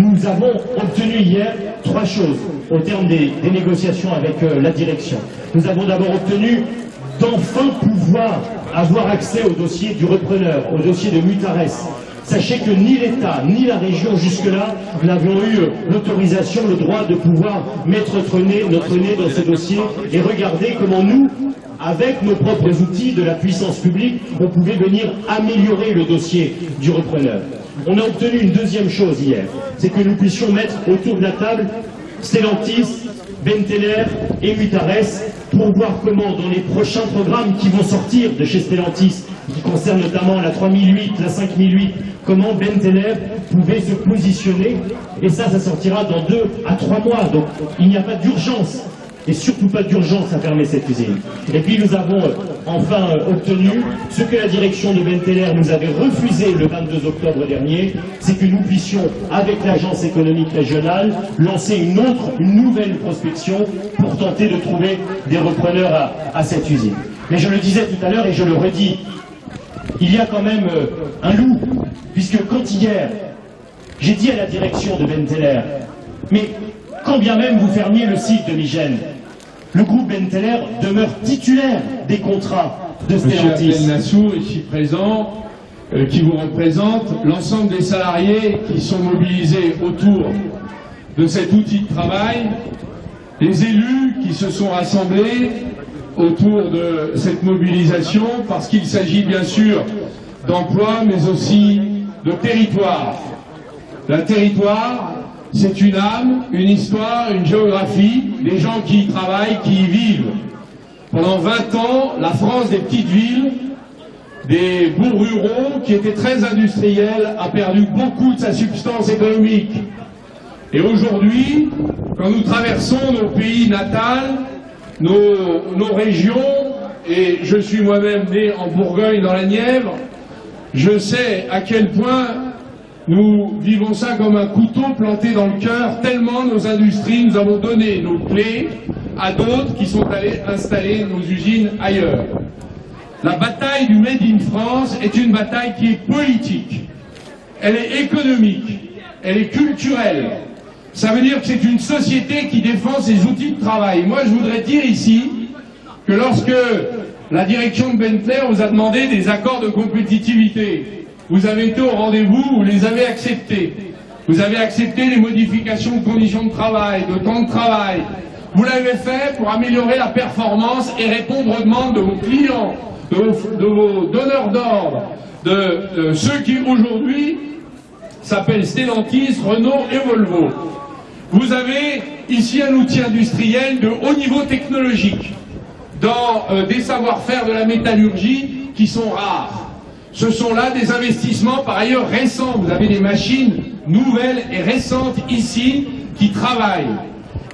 Nous avons obtenu hier trois choses au terme des, négociations avec euh, la direction. Nous avons d'abord obtenu d'enfin pouvoir avoir accès au dossier du repreneur, au dossier de Mutares. Sachez que ni l'État, ni la région jusque-là n'avions eu euh, l'autorisation, le droit de pouvoir mettre notre nez, notre nez dans ce dossier et regarder comment nous, avec nos propres outils de la puissance publique, on pouvait venir améliorer le dossier du repreneur. On a obtenu une deuxième chose hier, c'est que nous puissions mettre autour de la table Stellantis, Benteler et Mutares pour voir comment dans les prochains programmes qui vont sortir de chez Stellantis, qui concernent notamment la 3008, la 5008, comment Benteler pouvait se positionner. Et ça, ça sortira dans deux à trois mois. Donc il n'y a pas d'urgence et surtout pas d'urgence à fermer cette usine. Et puis nous avons euh, enfin euh, obtenu ce que la direction de Benteler nous avait refusé le 22 octobre dernier, c'est que nous puissions, avec l'agence économique régionale, lancer une autre, une nouvelle prospection pour tenter de trouver des repreneurs à, à cette usine. Mais je le disais tout à l'heure et je le redis, il y a quand même euh, un loup, puisque quand hier, j'ai dit à la direction de Benteler, mais quand bien même vous fermiez le site de Migène, le groupe Benteler demeure titulaire des contrats de Monsieur Stellantis. Abdel Nassour, ici présent, euh, qui vous représente, l'ensemble des salariés qui sont mobilisés autour de cet outil de travail, les élus qui se sont rassemblés autour de cette mobilisation, parce qu'il s'agit bien sûr d'emploi, mais aussi de territoire. Un territoire, c'est une âme, une histoire, une géographie, les gens qui y travaillent, qui y vivent. Pendant 20 ans, la France des petites villes, des bouts ruraux qui étaient très industriels, a perdu beaucoup de sa substance économique. Et aujourd'hui, quand nous traversons nos pays natals, nos régions, et je suis moi-même né en Bourgogne dans la Nièvre, je sais à quel point nous vivons ça comme un couteau planté dans le cœur, tellement nos industries, nous avons donné nos clés à d'autres qui sont allés installer nos usines ailleurs. La bataille du Made in France est une bataille qui est politique, elle est économique, elle est culturelle. Ça veut dire que c'est une société qui défend ses outils de travail. Moi, je voudrais dire ici que lorsque la direction de Benteler vous a demandé des accords de compétitivité, vous avez été au rendez-vous, vous les avez acceptés. Vous avez accepté les modifications de conditions de travail, de temps de travail. Vous l'avez fait pour améliorer la performance et répondre aux demandes de vos clients, de vos, donneurs d'ordre, de, de ceux qui aujourd'hui s'appellent Stellantis, Renault et Volvo. Vous avez ici un outil industriel de haut niveau technologique dans euh, des savoir-faire de la métallurgie qui sont rares. Ce sont là des investissements par ailleurs récents. Vous avez des machines nouvelles et récentes ici qui travaillent.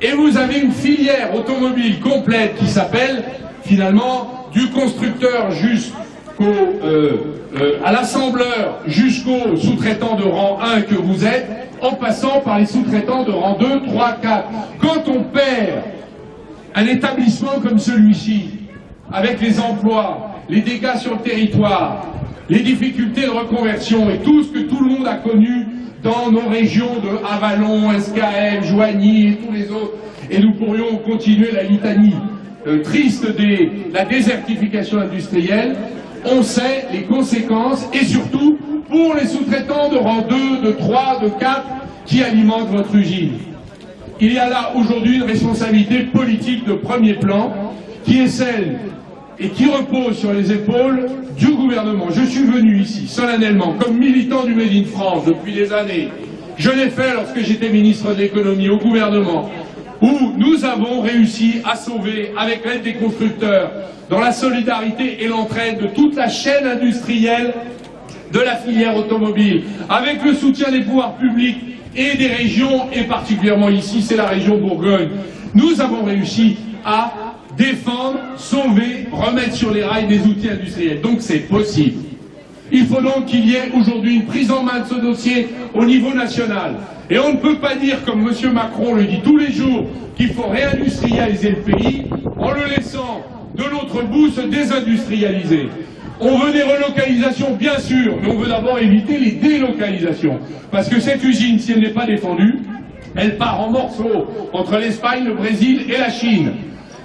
Et vous avez une filière automobile complète qui s'appelle finalement du constructeur jusqu'au euh, euh, à l'assembleur jusqu'au sous-traitant de rang 1 que vous êtes, en passant par les sous-traitants de rang 2, 3, 4. Quand on perd un établissement comme celui-ci, avec les emplois, les dégâts sur le territoire, les difficultés de reconversion et tout ce que tout le monde a connu dans nos régions de Avalon, SKM, Joigny et tous les autres, et nous pourrions continuer la litanie euh, triste de la désertification industrielle, on sait les conséquences et surtout pour les sous-traitants de rang 2, de 3, de 4 qui alimentent votre usine. Il y a là aujourd'hui une responsabilité politique de premier plan qui est celle et qui repose sur les épaules du gouvernement. Je suis venu ici solennellement comme militant du Made in France depuis des années. Je l'ai fait lorsque j'étais ministre de l'économie au gouvernement où nous avons réussi à sauver, avec l'aide des constructeurs, dans la solidarité et l'entraide de toute la chaîne industrielle de la filière automobile, avec le soutien des pouvoirs publics et des régions, et particulièrement ici, c'est la région Bourgogne, nous avons réussi à défendre, sauver, remettre sur les rails des outils industriels. Donc c'est possible. Il faut donc qu'il y ait aujourd'hui une prise en main de ce dossier au niveau national. Et on ne peut pas dire, comme M. Macron le dit tous les jours, qu'il faut réindustrialiser le pays en le laissant de l'autre bout se désindustrialiser. On veut des relocalisations, bien sûr, mais on veut d'abord éviter les délocalisations. Parce que cette usine, si elle n'est pas défendue, elle part en morceaux entre l'Espagne, le Brésil et la Chine.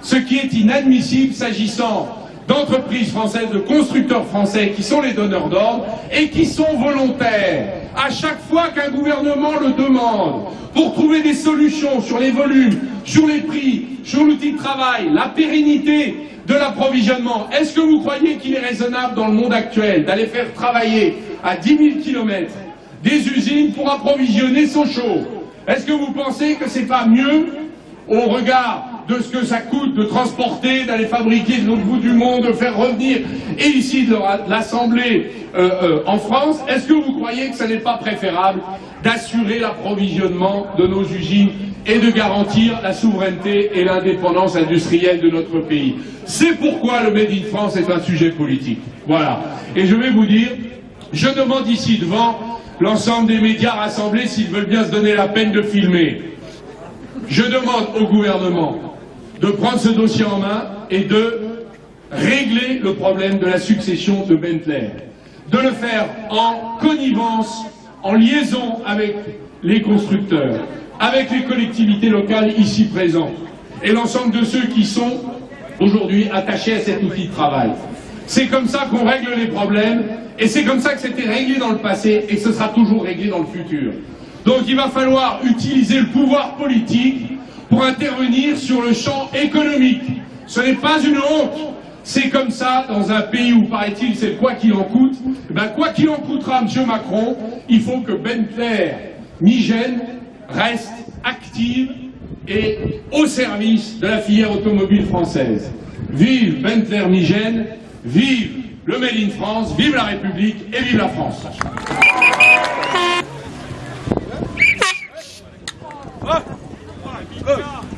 Ce qui est inadmissible s'agissant d'entreprises françaises, de constructeurs français qui sont les donneurs d'ordre et qui sont volontaires. À chaque fois qu'un gouvernement le demande, pour trouver des solutions sur les volumes, sur les prix, sur l'outil de travail, la pérennité de l'approvisionnement, est-ce que vous croyez qu'il est raisonnable dans le monde actuel d'aller faire travailler à 10 000 kilomètres des usines pour approvisionner Sochaux Est-ce que vous pensez que c'est pas mieux au regard de ce que ça coûte de transporter, d'aller fabriquer de l'autre bout du monde, de faire revenir, et ici de l'assembler euh, euh, en France, est-ce que vous croyez que ce n'est pas préférable d'assurer l'approvisionnement de nos usines et de garantir la souveraineté et l'indépendance industrielle de notre pays? C'est pourquoi le Made in France est un sujet politique. Voilà. Et je vais vous dire, je demande ici devant l'ensemble des médias rassemblés s'ils veulent bien se donner la peine de filmer. Je demande au gouvernement de prendre ce dossier en main et de régler le problème de la succession de Bentley. De le faire en connivence, en liaison avec les constructeurs, avec les collectivités locales ici présentes et l'ensemble de ceux qui sont aujourd'hui attachés à cet outil de travail. C'est comme ça qu'on règle les problèmes et c'est comme ça que c'était réglé dans le passé et ce sera toujours réglé dans le futur. Donc il va falloir utiliser le pouvoir politique pour intervenir sur le champ économique. Ce n'est pas une honte. C'est comme ça dans un pays où, paraît-il, c'est quoi qu'il en coûte. Ben, quoi qu'il en coûtera, M. Macron, il faut que Bentley Migène reste active et au service de la filière automobile française. Vive Bentley Migène, vive le Made in France, vive la République et vive la France. Ça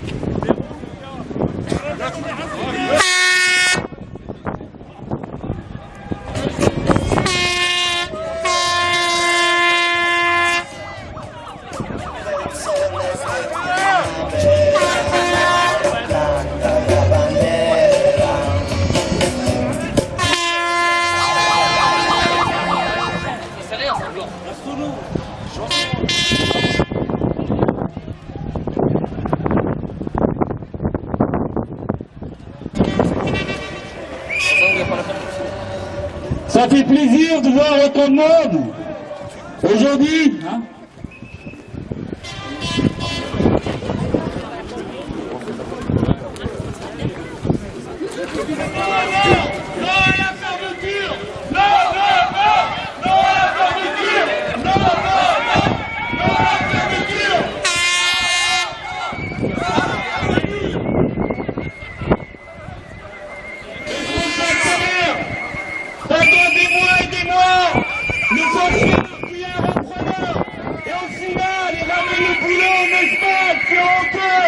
no Let's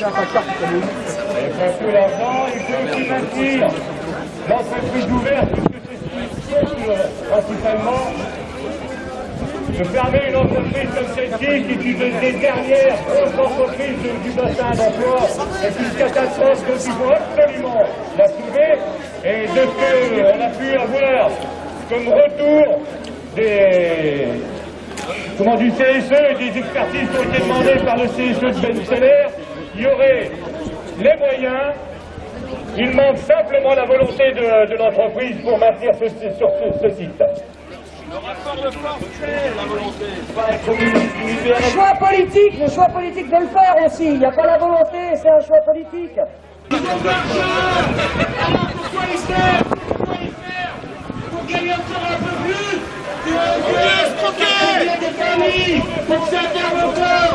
Faut plus l'argent, aussi maintenir l'entreprise ouverte, puisque c'est ce qui siège principalement. Je permets une entreprise comme celle-ci, qui est une des dernières entreprises du, bassin d'emploi, est une catastrophe il faut absolument la sauver. Et de ce qu'on a pu avoir comme retour des, comment, du CSE et des expertises qui ont été demandées par le CSE de Ben y aurait les moyens, il manque simplement la volonté de, de l'entreprise pour maintenir ce, sur ce, ce site. Le choix politique, le choix politique de le faire aussi. Il n'y a pas la volonté, c'est un choix politique. Pourquoi les faire Pourquoi les faire Pour gagner encore un peu plus Il y a des familles pour que ça ferme encore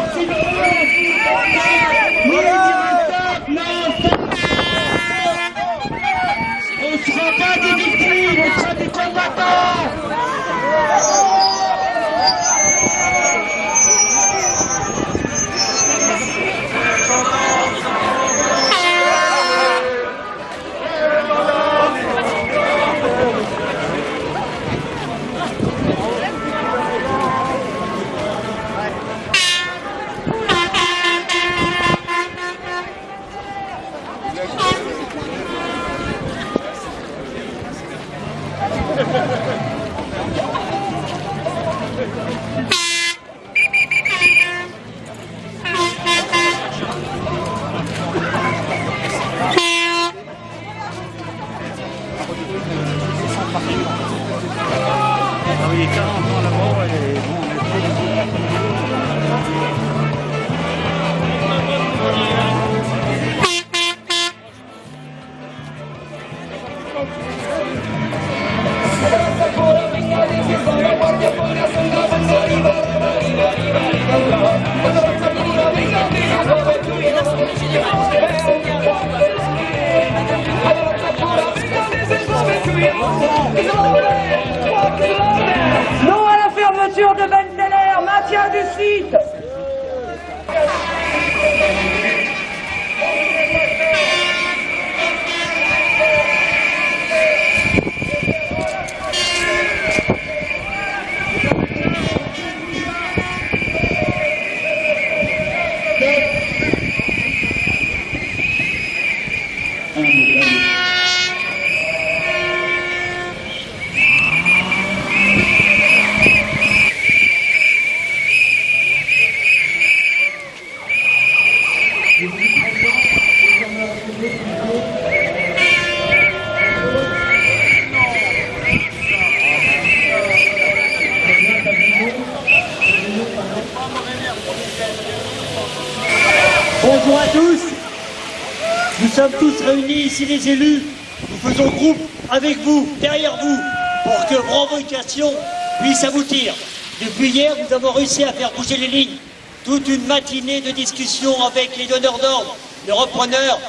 sommes tous réunis ici les élus. Nous faisons groupe avec vous, derrière vous, pour que vos revendications puissent aboutir. Depuis hier, nous avons réussi à faire bouger les lignes. Toute une matinée de discussion avec les donneurs d'ordre, les repreneurs,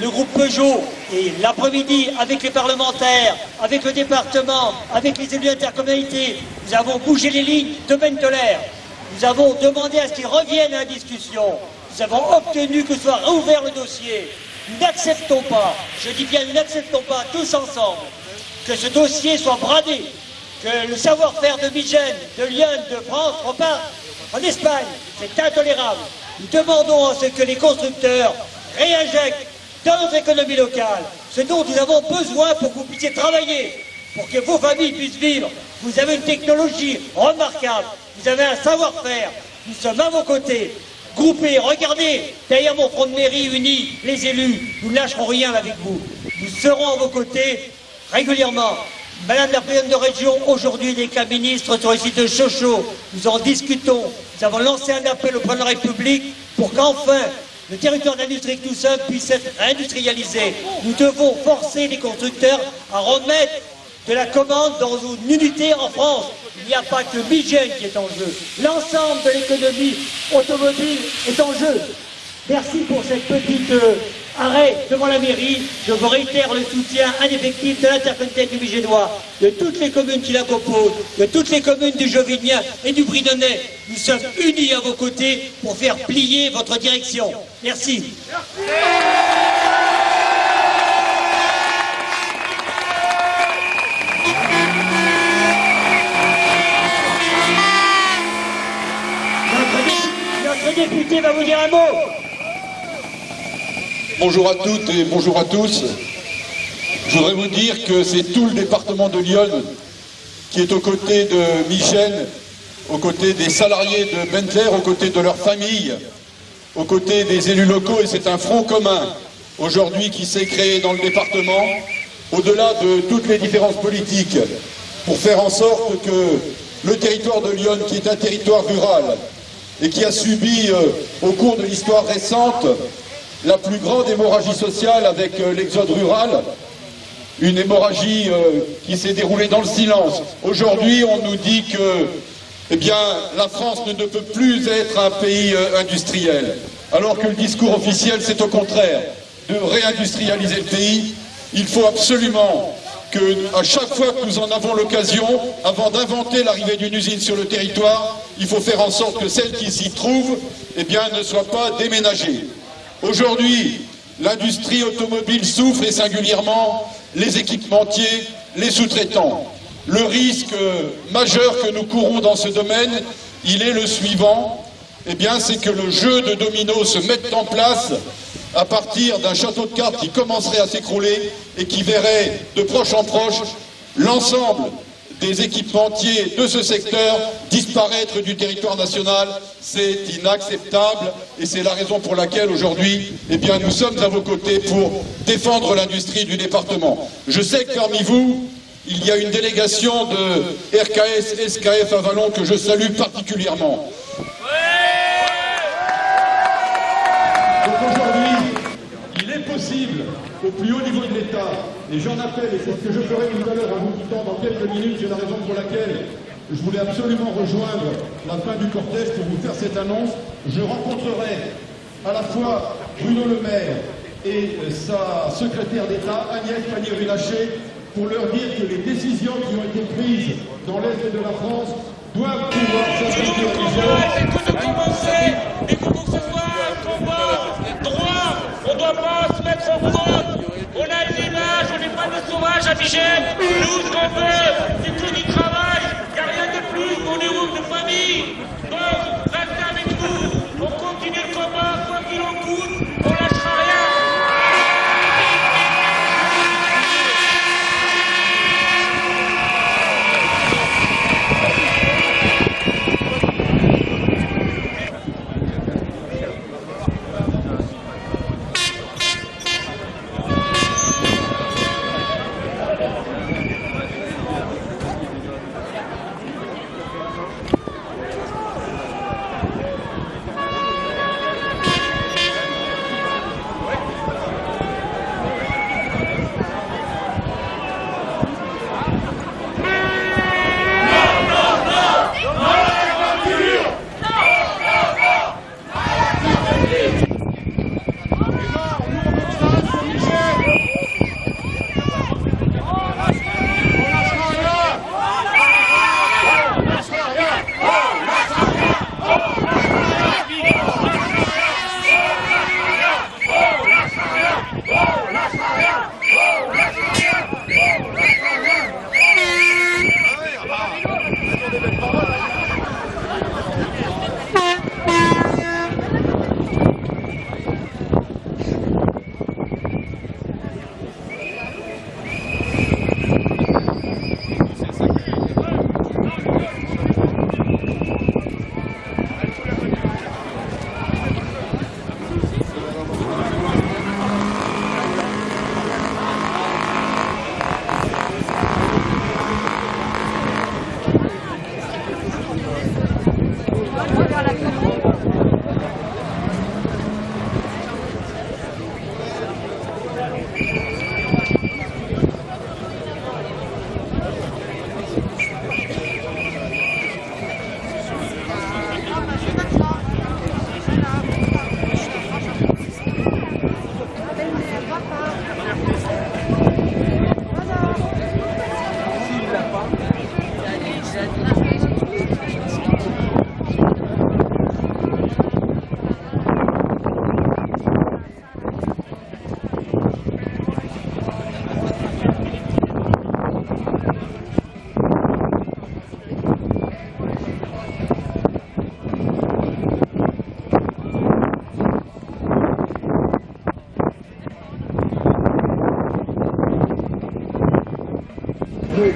le groupe Peugeot, et l'après-midi avec les parlementaires, avec le département, avec les élus intercommunalités. Nous avons bougé les lignes de Benteler. Nous avons demandé à ce qu'ils reviennent à la discussion. Nous avons obtenu que soit rouvert le dossier. N'acceptons pas, je dis bien n'acceptons pas tous ensemble, que ce dossier soit bradé, que le savoir-faire de Migène, de Lyon, de France repart en Espagne. C'est intolérable. Nous demandons à ce que les constructeurs réinjectent dans notre économie locale ce dont nous avons besoin pour que vous puissiez travailler, pour que vos familles puissent vivre. Vous avez une technologie remarquable, vous avez un savoir-faire, nous sommes à vos côtés, groupés, regardez, derrière mon front de mairie uni, les élus, nous ne lâcherons rien avec vous. Nous serons à vos côtés régulièrement. Madame la présidente de région, aujourd'hui, les cas ministres sur le site de Chocho. Nous en discutons. Nous avons lancé un appel au président de la République pour qu'enfin le territoire d'industrie que nous sommes puisse être réindustrialisé. Nous devons forcer les constructeurs à remettre de la commande dans une unité en France. Il n'y a pas que Migène qui est en jeu. L'ensemble de l'économie automobile est en jeu. Merci pour cette petite euh, arrêt devant la mairie. Je vous réitère le soutien indéfectible de l'intercommunauté du Migénois, de toutes les communes qui la composent, de toutes les communes du Jovinien et du Bridonnais. Nous sommes unis à vos côtés pour faire plier votre direction. Merci. Député va vous dire un mot. Bonjour à toutes et bonjour à tous. Je voudrais vous dire que c'est tout le département de Lyon qui est aux côtés de Michel, aux côtés des salariés de Bentler, aux côtés de leurs familles, aux côtés des élus locaux et c'est un front commun aujourd'hui qui s'est créé dans le département, au-delà de toutes les différences politiques, pour faire en sorte que le territoire de Lyon, qui est un territoire rural et qui a subi euh, au cours de l'histoire récente la plus grande hémorragie sociale avec euh, l'exode rural, une hémorragie euh, qui s'est déroulée dans le silence. Aujourd'hui, on nous dit que eh la France ne peut plus être un pays industriel, alors que le discours officiel, c'est au contraire de réindustrialiser le pays. Il faut absolument que, à chaque fois que nous en avons l'occasion, avant d'inventer l'arrivée d'une usine sur le territoire, il faut faire en sorte que celle qui s'y trouve eh bien, ne soit pas déménagée. Aujourd'hui, l'industrie automobile souffre et singulièrement les équipementiers, les sous-traitants. Le risque majeur que nous courons dans ce domaine, il est le suivant, eh bien c'est que le jeu de domino se mette en place à partir d'un château de cartes qui commencerait à s'écrouler et qui verrait de proche en proche l'ensemble des équipementiers de ce secteur disparaître du territoire national, c'est inacceptable et c'est la raison pour laquelle aujourd'hui, eh nous sommes à vos côtés pour défendre l'industrie du département. Je sais que vous, il y a une délégation de RKS, SKF à Vallon que je salue particulièrement. Au plus haut niveau de l'État, et j'en appelle, et c'est ce que je ferai tout à l'heure en vous quittant dans quelques minutes, c'est la raison pour laquelle je voulais absolument rejoindre la fin du cortège pour vous faire cette annonce. Je rencontrerai à la fois Bruno Le Maire et sa secrétaire d'État, Agnès Pannier-Runacher, pour leur dire que les décisions qui ont été prises dans l'Est de la France doivent pouvoir s'appliquer à l'Isère. et pour que ce soit un combat droit, on doit pas On a une image, on n'est pas des sauvages à. Nous, ce qu'on veut, c'est que du travail.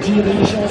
Petit dirigeant, ça va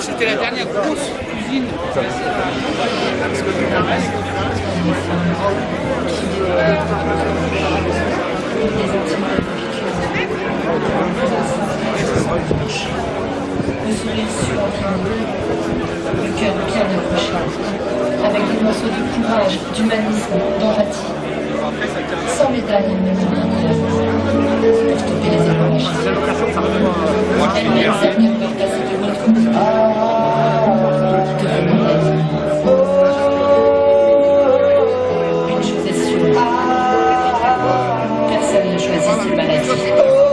C'était la dernière la grosse usine. Sourire sur le cœur bien accroché, avec des morceaux de courage, d'humanisme, d'empathie. Sans médaille, pour stopper les avalanches. De Une chose est sûre, personne ne choisit ses maladies.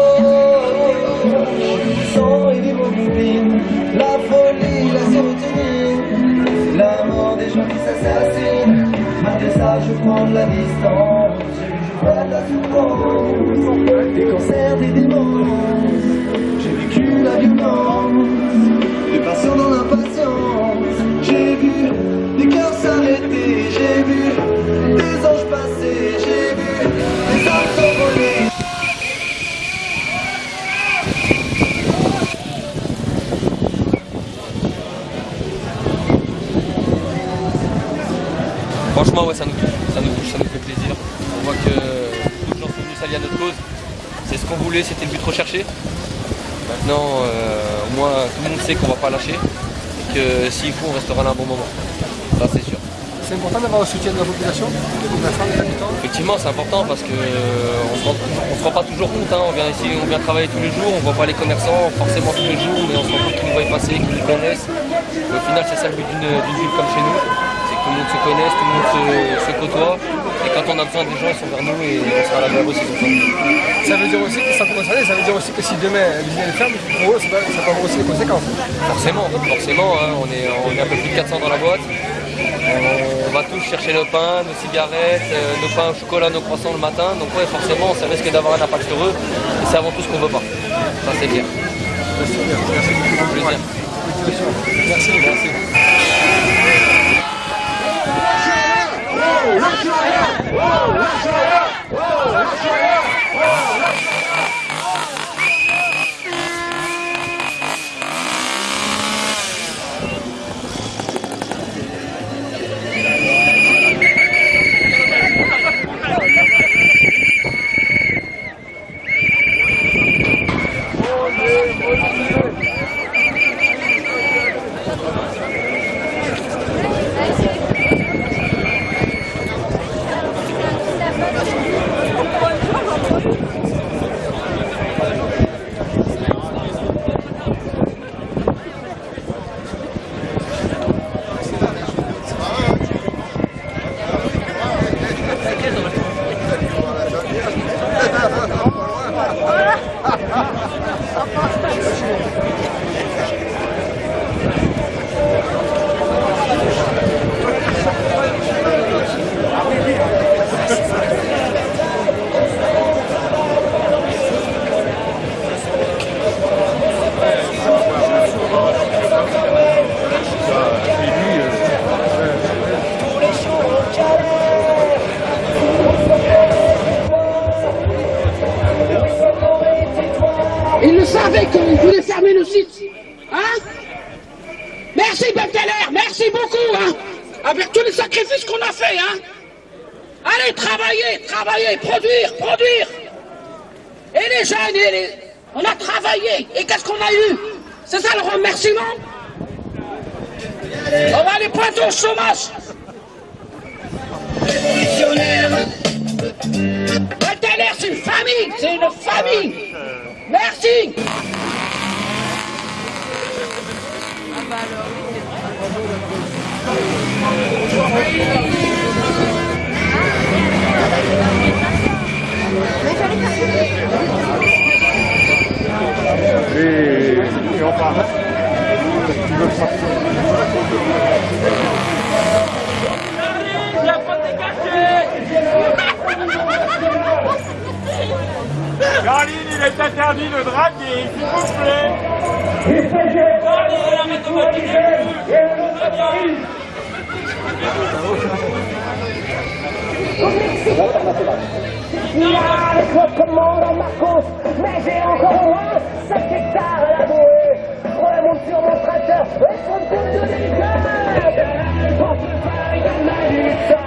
sang et l'hémoglobine, la folie, la sérotonine, la mort des gens qui s'assassinent. Malgré ça, je prends de la distance. Des cancers, des démences. J'ai vécu la violence, des patients dans l'impatience. J'ai vu Maintenant, euh, au moins, tout le monde sait qu'on va pas lâcher. Et que s'il faut, on restera là un bon moment. Ça, c'est sûr. C'est important d'avoir le soutien de la population, des enfants, des habitants. Effectivement, c'est important parce que euh, on se rend, on se rend pas toujours compte. hein. On vient ici, on vient travailler tous les jours, on voit pas les commerçants forcément tous les jours, mais on se rend compte qu'ils nous voient passer, qu'ils nous connaissent. Et au final, c'est ça le but d'une d'une ville comme chez nous, c'est que tout le monde se connaisse, tout le monde se, se côtoie. Et quand on a besoin des gens, ils sont vers nous et on sera là vers besoin. Ça veut dire aussi qu'ils sont concernés, ça veut dire aussi que si demain l'usine ferme, pour eux, ça, va- ça avoir aussi des conséquences. Forcément, forcément, hein, on, est, on est un peu plus de 400 dans la boîte. On, va tous chercher nos pains, nos cigarettes, euh, nos pains au chocolat, nos croissants le matin. Donc ouais, forcément, ça risque d'avoir un impact sur eux. Et c'est avant tout ce qu'on veut pas. Ça c'est clair. Merci, merci beaucoup. Plaisir. Merci, merci. Ils et on part. Tu veux Caroline, il est interdit de draguer, s'il vous plaît. Notre commandant Marcos, mais j'ai encore au moins 5 hectares à labourer. Je remonte sur mon tracteur.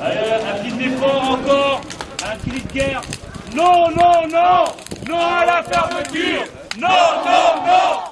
Allez, un petit effort encore, un cri de guerre. Non, non, non, non à la fermeture. Non, non, non,